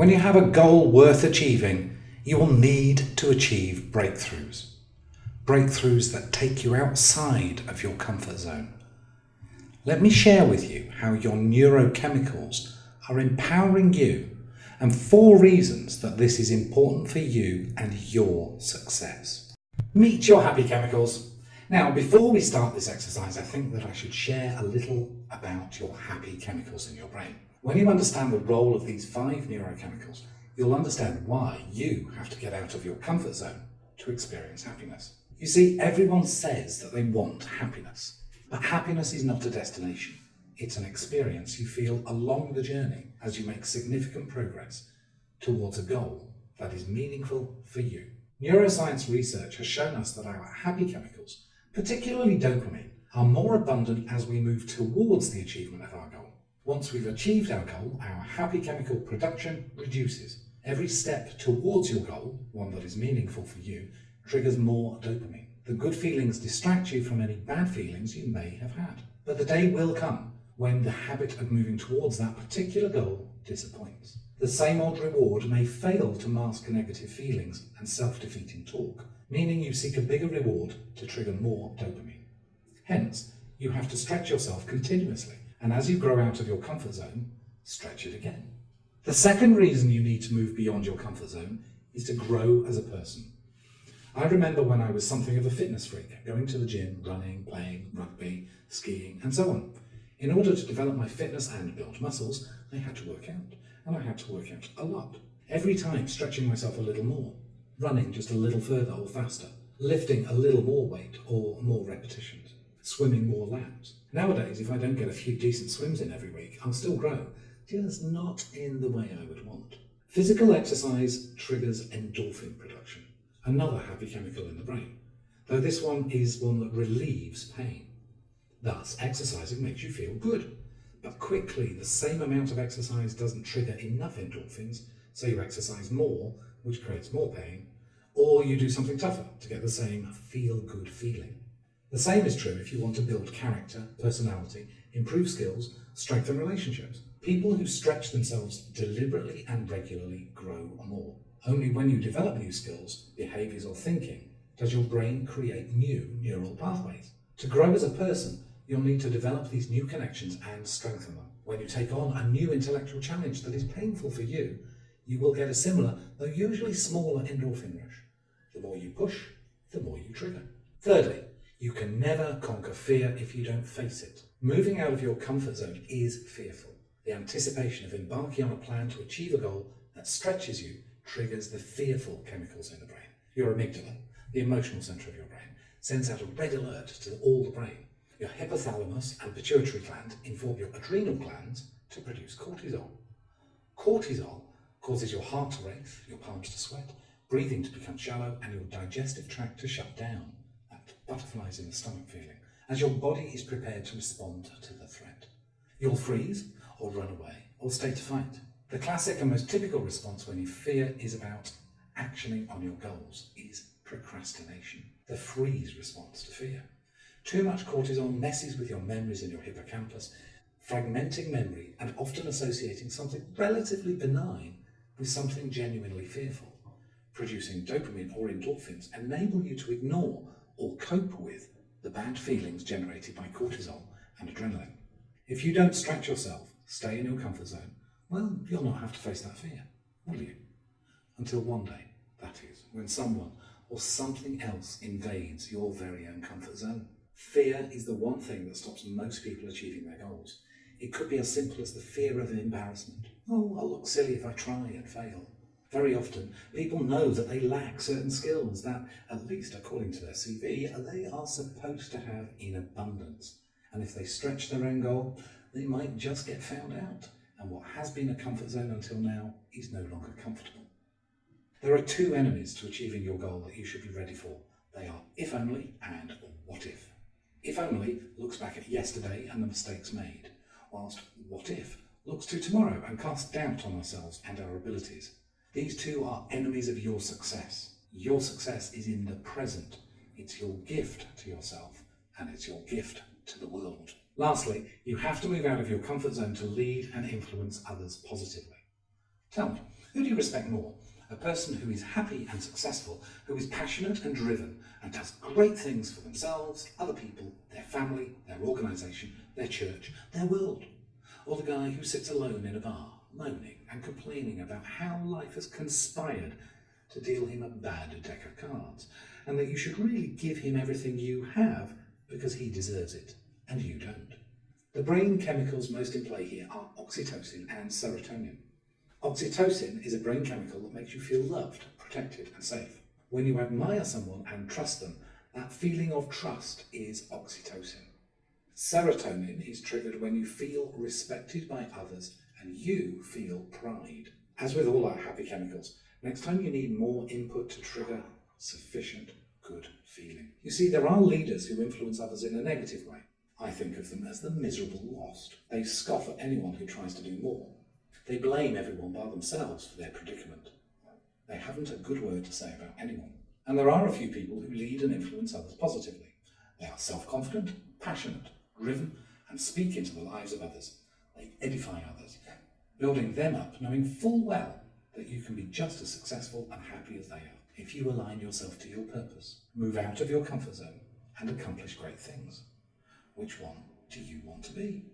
When you have a goal worth achieving, you will need to achieve breakthroughs. Breakthroughs that take you outside of your comfort zone. Let me share with you how your neurochemicals are empowering you and four reasons that this is important for you and your success. Meet your happy chemicals. Now, before we start this exercise, I think that I should share a little about your happy chemicals in your brain. When you understand the role of these five neurochemicals, you'll understand why you have to get out of your comfort zone to experience happiness. You see, everyone says that they want happiness, but happiness is not a destination. It's an experience you feel along the journey as you make significant progress towards a goal that is meaningful for you. Neuroscience research has shown us that our happy chemicals, particularly dopamine, are more abundant as we move towards the achievement of our. Once we've achieved our goal, our happy chemical production reduces. Every step towards your goal, one that is meaningful for you, triggers more dopamine. The good feelings distract you from any bad feelings you may have had. But the day will come when the habit of moving towards that particular goal disappoints. The same old reward may fail to mask negative feelings and self-defeating talk, meaning you seek a bigger reward to trigger more dopamine. Hence, you have to stretch yourself continuously, and as you grow out of your comfort zone, stretch it again. The second reason you need to move beyond your comfort zone is to grow as a person. I remember when I was something of a fitness freak, going to the gym, running, playing rugby, skiing, and so on. In order to develop my fitness and build muscles, I had to work out, and I had to work out a lot. Every time stretching myself a little more, running just a little further or faster, lifting a little more weight or more repetitions, swimming more laps. Nowadays, if I don't get a few decent swims in every week, I'll still grow, just not in the way I would want. Physical exercise triggers endorphin production, another happy chemical in the brain, though this one is one that relieves pain. Thus, exercising makes you feel good. But quickly, the same amount of exercise doesn't trigger enough endorphins, so you exercise more, which creates more pain, or you do something tougher to get the same feel-good feeling. The same is true if you want to build character, personality, improve skills, strengthen relationships. People who stretch themselves deliberately and regularly grow more. Only when you develop new skills, behaviours or thinking does your brain create new neural pathways. To grow as a person, you'll need to develop these new connections and strengthen them. When you take on a new intellectual challenge that is painful for you, you will get a similar, though usually smaller endorphin rush. The more you push, the more you trigger. Thirdly, you can never conquer fear if you don't face it. Moving out of your comfort zone is fearful. The anticipation of embarking on a plan to achieve a goal that stretches you triggers the fearful chemicals in the brain. Your amygdala, the emotional centre of your brain, sends out a red alert to all the brain your hypothalamus and pituitary gland inform your adrenal glands to produce cortisol. Cortisol causes your heart to race, your palms to sweat, breathing to become shallow, and your digestive tract to shut down. Butterflies in the stomach feeling, as your body is prepared to respond to the threat. You'll freeze, or run away, or stay to fight. The classic and most typical response when you fear is about actioning on your goals is procrastination, the freeze response to fear. Too much cortisol messes with your memories in your hippocampus, fragmenting memory and often associating something relatively benign with something genuinely fearful. Producing dopamine or endorphins enable you to ignore or cope with the bad feelings generated by cortisol and adrenaline. If you don't stretch yourself, stay in your comfort zone, well, you'll not have to face that fear, will you? Until one day, that is, when someone or something else invades your very own comfort zone. Fear is the one thing that stops most people achieving their goals. It could be as simple as the fear of embarrassment. Oh, I'll look silly if I try and fail. Very often, people know that they lack certain skills that, at least according to their CV, they are supposed to have in abundance. And if they stretch their own goal, they might just get found out. And what has been a comfort zone until now is no longer comfortable. There are two enemies to achieving your goal that you should be ready for. They are if only and what if. If only looks back at yesterday and the mistakes made, whilst what if looks to tomorrow and casts doubt on ourselves and our abilities. These two are enemies of your success. Your success is in the present. It's your gift to yourself and it's your gift to the world. Lastly, you have to move out of your comfort zone to lead and influence others positively. Tell me, Who do you respect more? A person who is happy and successful, who is passionate and driven, and does great things for themselves, other people, their family, their organisation, their church, their world. Or the guy who sits alone in a bar, moaning and complaining about how life has conspired to deal him a bad deck of cards, and that you should really give him everything you have because he deserves it, and you don't. The brain chemicals most in play here are oxytocin and serotonin. Oxytocin is a brain chemical that makes you feel loved, protected, and safe. When you admire someone and trust them, that feeling of trust is oxytocin. Serotonin is triggered when you feel respected by others and you feel pride. As with all our happy chemicals, next time you need more input to trigger sufficient good feeling. You see, there are leaders who influence others in a negative way. I think of them as the miserable lost. They scoff at anyone who tries to do more. They blame everyone by themselves for their predicament. They haven't a good word to say about anyone. And there are a few people who lead and influence others positively. They are self-confident, passionate, driven, and speak into the lives of others. They edify others, building them up, knowing full well that you can be just as successful and happy as they are if you align yourself to your purpose, move out of your comfort zone, and accomplish great things. Which one do you want to be?